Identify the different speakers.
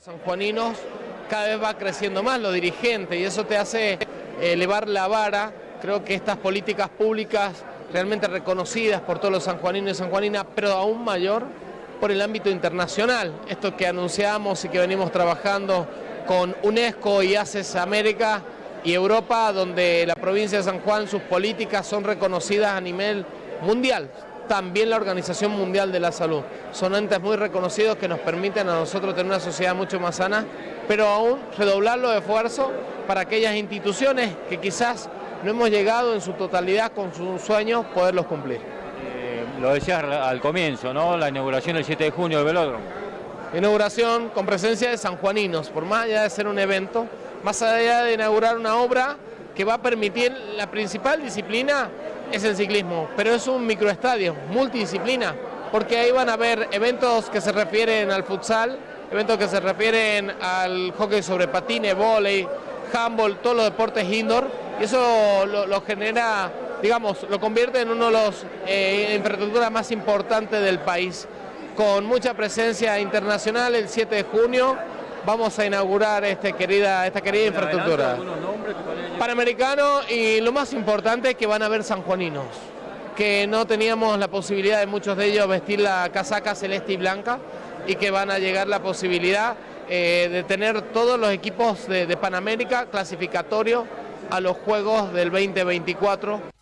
Speaker 1: sanjuaninos cada vez va creciendo más, los dirigentes, y eso te hace elevar la vara. Creo que estas políticas públicas realmente reconocidas por todos los sanjuaninos y sanjuaninas, pero aún mayor por el ámbito internacional. Esto que anunciamos y que venimos trabajando con UNESCO y ACES América y Europa, donde la provincia de San Juan, sus políticas son reconocidas a nivel mundial también la Organización Mundial de la Salud. Son entes muy reconocidos que nos permiten a nosotros tener una sociedad mucho más sana, pero aún redoblar los esfuerzos para aquellas instituciones que quizás no hemos llegado en su totalidad con sus sueños, poderlos cumplir.
Speaker 2: Eh, lo decías al comienzo, ¿no? La inauguración el 7 de junio del velódromo.
Speaker 1: Inauguración con presencia de sanjuaninos, por más allá de ser un evento, más allá de inaugurar una obra que va a permitir la principal disciplina es el ciclismo, pero es un microestadio, multidisciplina, porque ahí van a haber eventos que se refieren al futsal, eventos que se refieren al hockey sobre patines, volei, handball, todos los deportes indoor, y eso lo, genera, digamos, lo convierte en uno de los eh, infraestructuras más importantes del país, con mucha presencia internacional el 7 de junio, vamos a inaugurar este querida, esta querida infraestructura. Panamericano y lo más importante es que van a haber sanjuaninos, que no teníamos la posibilidad de muchos de ellos vestir la casaca celeste y blanca y que van a llegar la posibilidad eh, de tener todos los equipos de, de Panamérica clasificatorios a los Juegos del 2024.